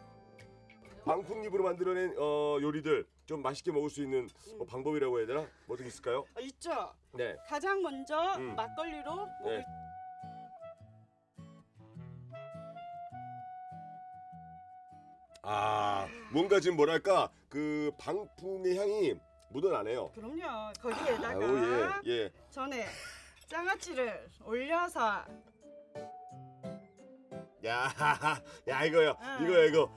방풍잎으로 만들어낸 어, 요리들 좀 맛있게 먹을 수 있는 뭐 방법이라고 해야 되나? 뭐 어떻게 있을까요? 어, 있죠. 네. 가장 먼저 음. 막걸리로 네. 아, 뭔가 지금 뭐랄까 그 방풍의 향이 묻어나네요. 그럼요. 거기에다가 아유, 예, 예. 전에 장아찌를 올려서 야, [laughs] 야 이거요, 응. 이거요, 이거.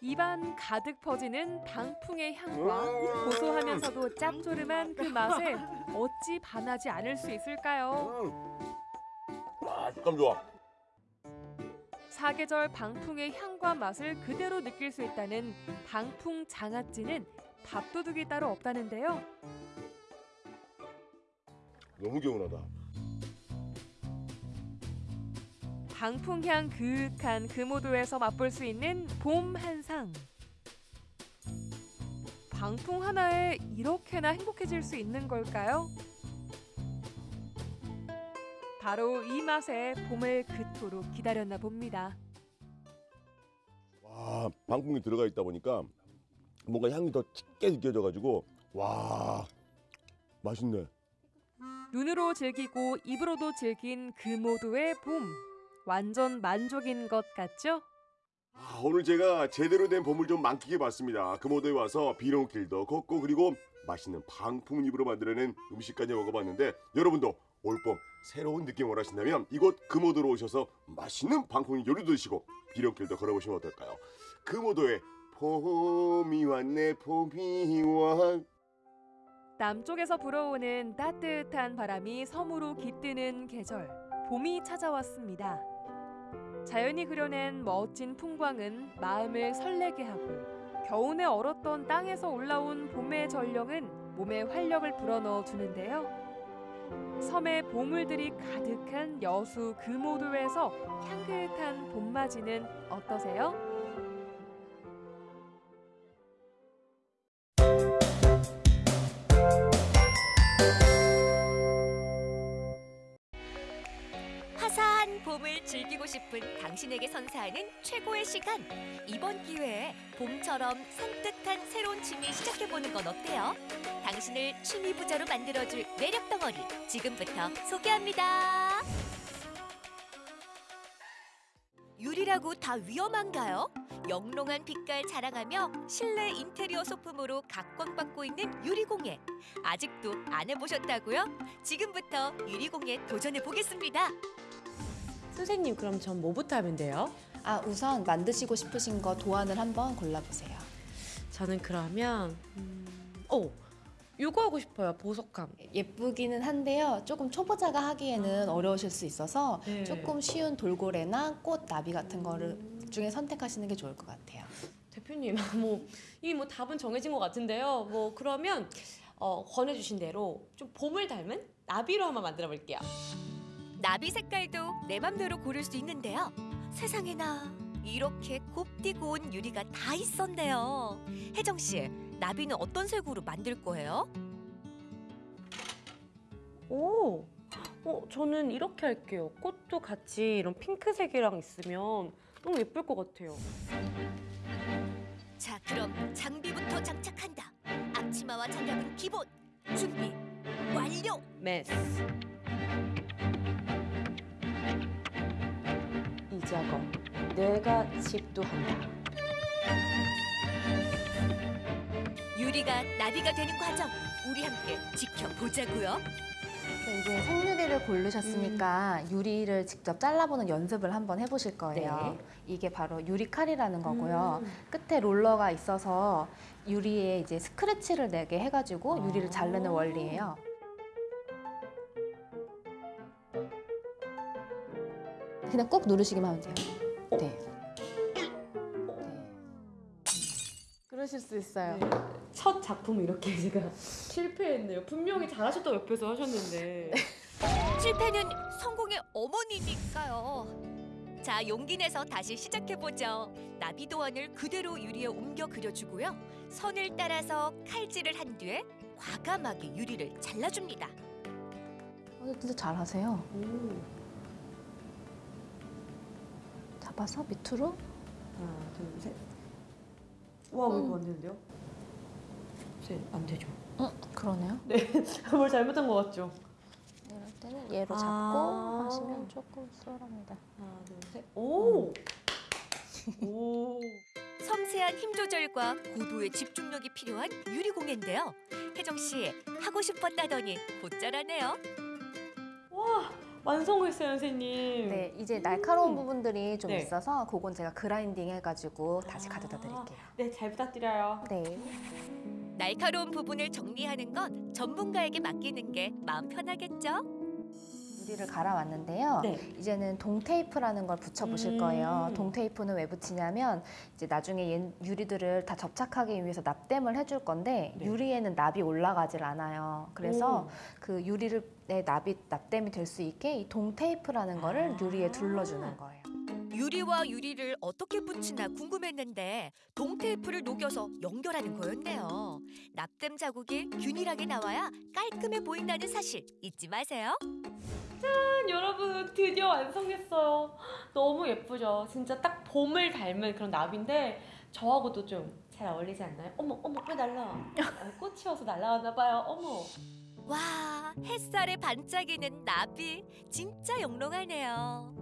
입안 가득 퍼지는 방풍의 향과 고소하면서도 짭조름한 그 맛에 어찌 반하지 않을 수 있을까요? 아, 식감 좋아. 사계절 방풍의 향과 맛을 그대로 느낄 수 있다는 방풍 장아찌는 밥도둑이 따로 없다는데요. 너무 개운하다. 방풍향 그윽한 금오도에서 맛볼 수 있는 봄 한상. 방풍 하나에 이렇게나 행복해질 수 있는 걸까요? 바로 이 맛에 봄을 그토록 기다렸나 봅니다. 와, 방풍이 들어가 있다 보니까 뭔가 향이 더 짙게 느껴져가지고 와, 맛있네. 눈으로 즐기고 입으로도 즐긴 금오도의 봄. 완전 만족인 것 같죠? 아, 오늘 제가 제대로 된 봄을 좀 만끽해 봤습니다. 금오도에 와서 비롱길도 걷고 그리고 맛있는 방풍잎으로 만들어낸 음식까지 먹어봤는데 여러분도 올봄 새로운 느낌 원하신다면 이곳 금오도로 오셔서 맛있는 방풍잎 요리도 드시고 비롱길도 걸어보시면 어떨까요? 금오도에 봄이 왔네 봄이 와 남쪽에서 불어오는 따뜻한 바람이 섬으로 깃드는 계절, 봄이 찾아왔습니다. 자연이 그려낸 멋진 풍광은 마음을 설레게 하고 겨우내 얼었던 땅에서 올라온 봄의 전령은 몸에 활력을 불어넣어 주는데요. 섬의 보물들이 가득한 여수 금오도에서 향긋한 봄맞이는 어떠세요? 즐기고 싶은 당신에게 선사하는 최고의 시간. 이번 기회에 봄처럼 산뜻한 새로운 취미 시작해보는 건 어때요? 당신을 취미 부자로 만들어줄 매력 덩어리 지금부터 소개합니다. 유리라고 다 위험한가요? 영롱한 빛깔 자랑하며 실내 인테리어 소품으로 각광받고 있는 유리공예. 아직도 안 해보셨다고요? 지금부터 유리공예 도전해 보겠습니다. 선생님 그럼 전 뭐부터 하면 돼요? 아, 우선 만드시고 싶으신 거 도안을 한번 골라보세요. 저는 그러면 음, 어, 요거 하고 싶어요. 보석함. 예쁘기는 한데요. 조금 초보자가 하기에는 어려우실 수 있어서 네. 조금 쉬운 돌고래나 꽃 나비 같은 거를 중에 선택하시는 게 좋을 것 같아요. 대표님, [laughs] 뭐 이미 뭐 답은 정해진 것 같은데요. 뭐 그러면 어, 권해주신 대로 좀 봄을 닮은 나비로 한번 만들어 볼게요. 나비 색깔도 내 맘대로 고를 수 있는데요. 세상에나 이렇게 곱디고 온 유리가 다 있었네요. 혜정 씨, 나비는 어떤 색으로 만들 거예요? 오, 어, 저는 이렇게 할게요. 꽃도 같이 이런 핑크색이랑 있으면 너무 예쁠 것 같아요. 자, 그럼 장비부터 장착한다. 앞치마와 장갑은 기본. 준비 완료. 메스. 이 작업 내가 집도한다. 유리가 나비가 되는 과정 우리 함께 지켜보자고요. 네, 이제 생유리를 고르셨으니까 유리를 직접 잘라보는 연습을 한번 해보실 거예요. 이게 바로 유리 칼이라는 거고요. 끝에 롤러가 있어서 유리에 이제 스크래치를 내게 해가지고 유리를 자르는 원리예요. 그냥 꾹 누르시기만 하면 돼요. 네. 그러실 수 있어요. 첫 작품 이렇게 [laughs] 제가 실패했네요. 분명히 잘하셨다고 옆에서 하셨는데. [laughs] 실패는 성공의 어머니니까요. 자, 용기 내서 다시 시작해보죠. 나비 도안을 그대로 유리에 옮겨 그려주고요. 선을 따라서 칼질을 한 뒤에 과감하게 유리를 잘라줍니다. 어, 진짜 잘하세요. 잡아서 밑으로 하나, 둘, 셋. 와, 음. 이거 안 되는데요? 셋, 안 되죠. 응, 그러네요. 네, [laughs] 뭘 잘못한 것 같죠? 이럴 때는 얘로 잡고 아. 하시면 조금 수월합니다. 하나, 둘, 셋. 오! 오! [laughs] 섬세한 힘 조절과 고도의 집중력이 필요한 유리공예인데요. 혜정 씨 하고 싶었다더니 곧잘하네요. 와, 완성했어요, 선생님. 네, 이제 날카로운 부분들이 좀 네. 있어서 그건 제가 그라인딩 해가지고 다시 가져다 드릴게요. 네, 잘 부탁드려요. 네. 날카로운 부분을 정리하는 건 전문가에게 맡기는 게 마음 편하겠죠? 유리를 갈아왔는데요. 네. 이제는 동테이프라는 걸 붙여보실 음. 거예요. 동테이프는 왜 붙이냐면 이제 나중에 얘- 유리들을 다 접착하기 위해서 납땜을 해줄 건데 네. 유리에는 납이 올라가질 않아요. 그래서 오. 그 유리를 내 납이 납땜이 될 수 있게 이 동테이프라는 거를 유리에 둘러주는 거예요. 유리와 유리를 어떻게 붙이나 궁금했는데 동테이프를 녹여서 연결하는 거였네요. 납땜 자국이 균일하게 나와야 깔끔해 보인다는 사실 잊지 마세요. 짠, 여러분 드디어 완성했어요. 너무 예쁘죠? 진짜 딱 봄을 닮은 그런 나비인데 저하고도 좀 잘 어울리지 않나요? 어머, 어머, 왜 날라? 아, 꽃이어서 날라갔나 봐요. 어머. 와, 햇살에 반짝이는 나비 진짜 영롱하네요.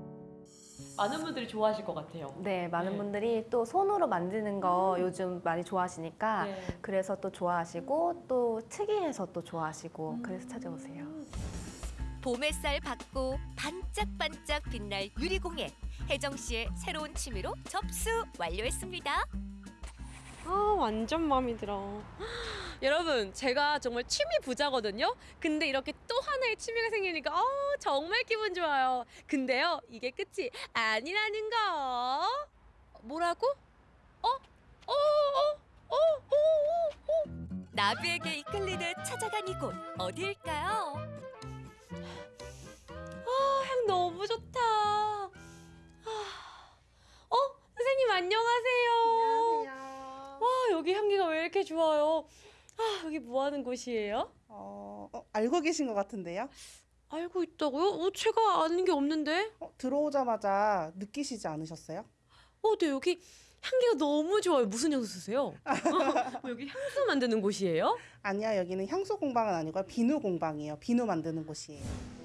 많은 분들이 좋아하실 것 같아요. 네, 많은 네. 분들이 또 손으로 만드는 거 요즘 많이 좋아하시니까 네. 그래서 또 좋아하시고 또 특이해서 또 좋아하시고 그래서 찾아오세요. 봄 햇살 받고 반짝반짝 빛날 유리공예. 혜정 씨의 새로운 취미로 접수 완료했습니다. 아 완전 마음에 들어. [gasps] 여러분 제가 정말 취미 부자거든요. 근데 이렇게 또 하나의 취미가 생기니까 어, 정말 기분 좋아요. 근데요 이게 끝이 아니라는 거. 뭐라고? 어? 어? 어? 어? 어? 어? 어? 나비에게 이끌리듯 찾아간 이곳 어디일까요? [gasps] 아, 향 너무 좋다. 아, [gasps] 어? 선생님 안녕하세요. 안녕하세요. 와, 여기 향기가 왜 이렇게 좋아요? 아, 여기 뭐 하는 곳이에요? 어, 어, 알고 계신 것 같은데요? 알고 있다고요? 어, 제가 아는 게 없는데? 어, 들어오자마자 느끼시지 않으셨어요? 어, 네, 여기 향기가 너무 좋아요. 무슨 향수 쓰세요? [laughs] 어, 여기 향수 만드는 곳이에요? 아니야, 여기는 향수 공방은 아니고 비누 공방이에요. 비누 만드는 곳이에요.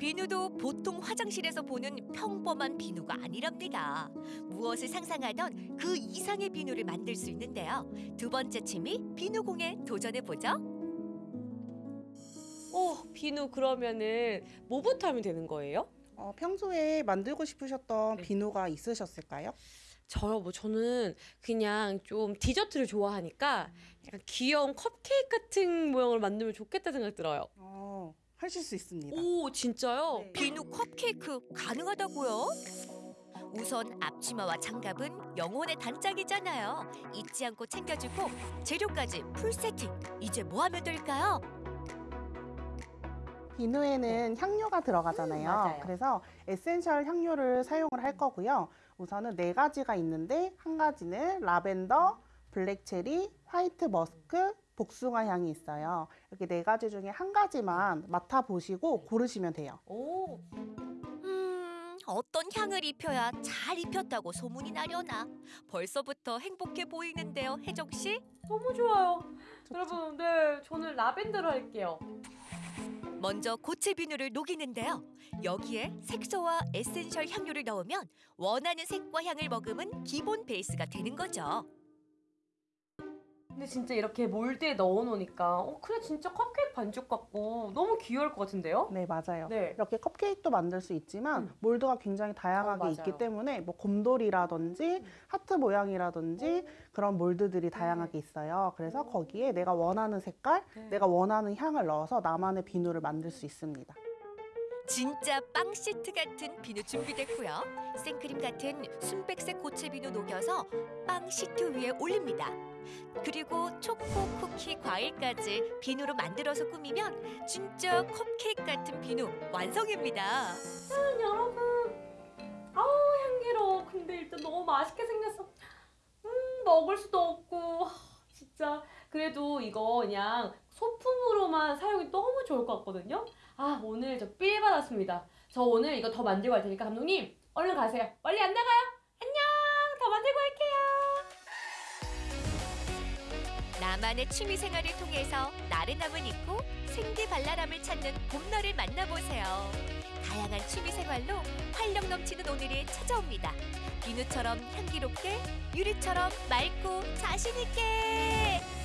비누도 보통 화장실에서 보는 평범한 비누가 아니랍니다. 무엇을 상상하던 그 이상의 비누를 만들 수 있는데요. 두 번째 취미 비누공예 도전해 보죠. 어, 비누 그러면은 뭐부터 하면 되는 거예요? 어, 평소에 만들고 싶으셨던 비누가 있으셨을까요? 저요, 뭐 저는 그냥 좀 디저트를 좋아하니까 약간 귀여운 컵케이크 같은 모양을 만들면 좋겠다 생각 들어요. 어, 하실 수 있습니다. 오, 진짜요? 비누 컵케이크 가능하다고요? 우선 앞치마와 장갑은 영혼의 단짝이잖아요. 잊지 않고 챙겨주고 재료까지 풀 세팅. 이제 뭐 하면 될까요? 비누에는 향료가 들어가잖아요. 맞아요. 그래서 essential 향료를 사용을 할 거고요. 우선은 네 가지가 있는데 한 가지는 라벤더, black cherry, white musk, 복숭아 향이 있어요. 이렇게 네 가지 중에 한 가지만 맡아 보시고 고르시면 돼요. 오. 음, 어떤 향을 입혀야 잘 입혔다고 소문이 나려나? 벌써부터 행복해 보이는데요, 혜정 씨? 너무 좋아요. 여러분, 네, 저는 라벤더로 할게요. 먼저 고체 비누를 녹이는데요. 여기에 색소와 essential 향료를 넣으면 원하는 색과 향을 머금은 기본 베이스가 되는 거죠. 근데 진짜 이렇게 몰드에 넣어놓으니까 어 그래 진짜 컵케이크 반죽 같고 너무 귀여울 것 같은데요? 네, 맞아요. 네. 이렇게 컵케이크도 만들 수 있지만 몰드가 굉장히 다양하게 어. 있기 때문에 뭐 곰돌이라든지 하트 모양이라든지 그런 몰드들이 다양하게 있어요. 그래서 거기에 내가 원하는 색깔, 내가 원하는 향을 넣어서 나만의 비누를 만들 수 있습니다. 진짜 빵 시트 같은 비누 준비됐고요. 생크림 같은 순백색 고체 비누 녹여서 빵 시트 위에 올립니다. 그리고 초코, 쿠키, 과일까지 비누로 만들어서 꾸미면 진짜 컵케이크 같은 비누 완성입니다. 짠 여러분. 아우 향기로워 근데 일단 너무 맛있게 생겼어. 음 먹을 수도 없고. 하, 진짜. 그래도 이거 그냥 소품으로만 사용이 너무 좋을 것 같거든요. 아 오늘 저 삘 받았습니다. 저 오늘 이거 더 만들고 갈 테니까 감독님 얼른 가세요. 빨리 안 나가요 나만의 취미 생활을 통해서 나른함을 잊고 생기발랄함을 찾는 봄날을 만나보세요. 다양한 취미 생활로 활력 넘치는 오늘이 찾아옵니다. 비누처럼 향기롭게, 유리처럼 맑고 자신 있게.